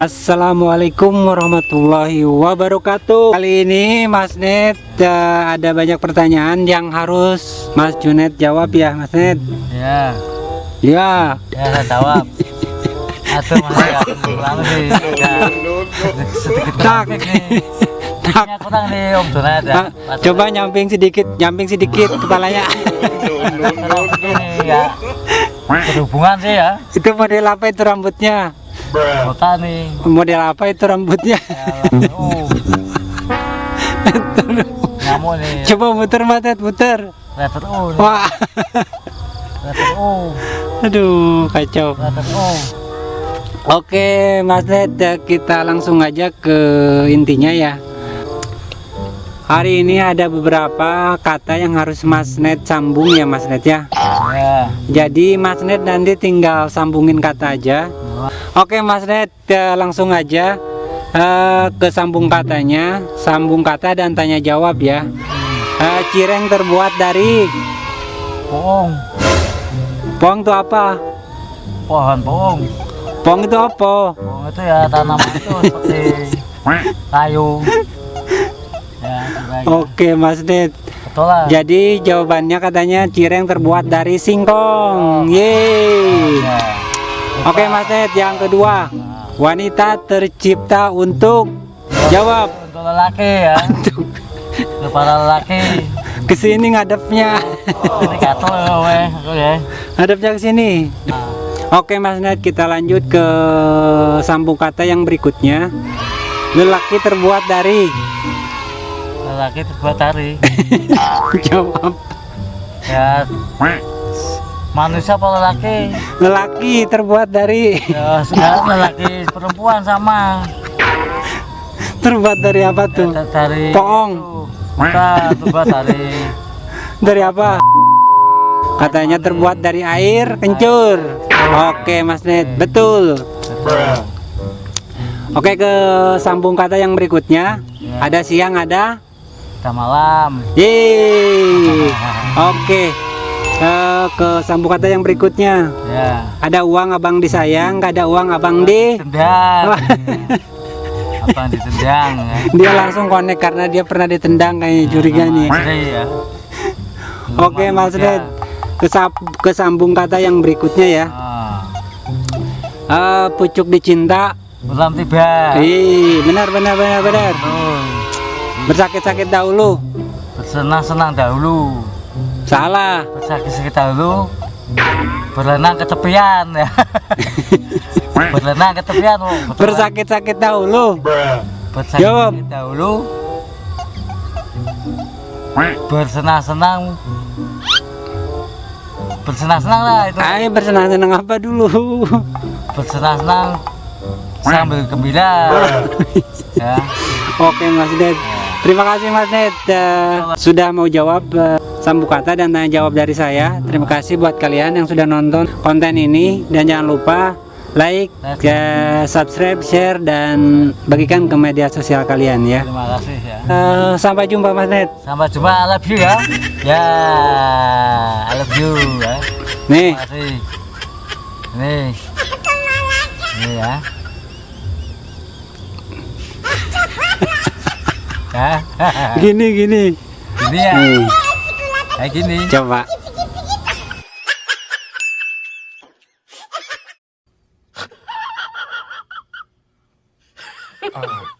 Assalamualaikum warahmatullahi wabarakatuh Kali ini Mas Net uh, ada banyak pertanyaan yang harus Mas Junet jawab ya Mas Net Ya, Ya ya saya jawab. Aduh, mas ya, kurang sih. Ya, sedikit Tak. Tak. Kurang nih Om Junaid ya. Ah, Coba nyamping sedikit Nyamping sedikit kepalanya ya. Berhubungan sih ya. Itu model apa itu rambutnya Kota nih. Model apa itu rambutnya Ya. Nyamuk nih. Coba muter Mas Net muter Letter U nih. Wah Letter U. Aduh kacau Letter U. Oke Mas Net eh, kita langsung aja ke intinya ya Hari ini ada beberapa kata yang harus Mas Net sambung ya Mas Net ya Ya. Jadi Mas Net nanti tinggal sambungin kata aja Oke Mas Net eh, langsung aja eh, ke sambung katanya Sambung kata dan tanya jawab ya Eh, Cireng terbuat dari Poong. Pong itu apa? Pohon poong. Pong itu apa? Poong itu ya tanaman itu seperti kayu. Ya. Oke Mas Net Betul lah. Jadi jawabannya katanya cireng terbuat dari singkong. Yeay. Ya. Oke Mas Ted, yang kedua. Wanita tercipta untuk jawab. Untuk lelaki ya. Untuk para lelaki. Ke sini ngadepnya. Ini ya, ya. Ngadepnya ke sini. Nah, Oke Mas Ned, kita lanjut ke sambung kata yang berikutnya. Lelaki terbuat dari lelaki terbuat dari jawab. ya manusia apa lelaki? Lelaki terbuat dari Ya lelaki perempuan sama. terbuat dari apa tuh? Da- Dari Poong. Bukan terbuat dari Dari apa? Katanya terbuat dari air kencur. Oke Mas Ned, betul. Oke ke sambung kata yang berikutnya. Ya. Ada siang, ada Udah malam. Yeay. Oke. Eh, ke sambung kata yang berikutnya. Ya. Ada uang abang disayang, nggak ada uang abang di. Tendang. Apa ditendang ya? Dia langsung connect karena dia pernah ditendang kayaknya curiga nih. Ya. Oke Mas Ned. Kesap- Kesambung kata yang berikutnya ya. Ah, Eh, pucuk dicinta. belum tiba. Ih, benar benar benar benar. Betul. Bersakit-sakit dahulu. Bersenang-senang dahulu. Salah. Bersakit-sakit dahulu. Berenang ke tepian ya. Berenang ke tepian? Bersakit-sakit dahulu. Jawab. Bersakit dahulu. Bersenang-senang. Bersenang-senang lah itu. Ayo bersenang-senang apa dulu? Bersenang-senang sambil gembira. ya. Oke Mas Ned. Terima kasih Mas Ned eh, sudah mau jawab eh, sambung kata dan tanya jawab dari saya. Terima kasih buat kalian yang sudah nonton konten ini dan jangan lupa like, eh, subscribe, share dan bagikan ke media sosial kalian ya. Terima kasih ya. Eh, sampai jumpa Mas Ned. Sampai jumpa, I love you ya. Ya, I love you ya. Nih. Nih. Ini ya. gini gini. Ini ya. Nih, Kayak gini. coba. Oh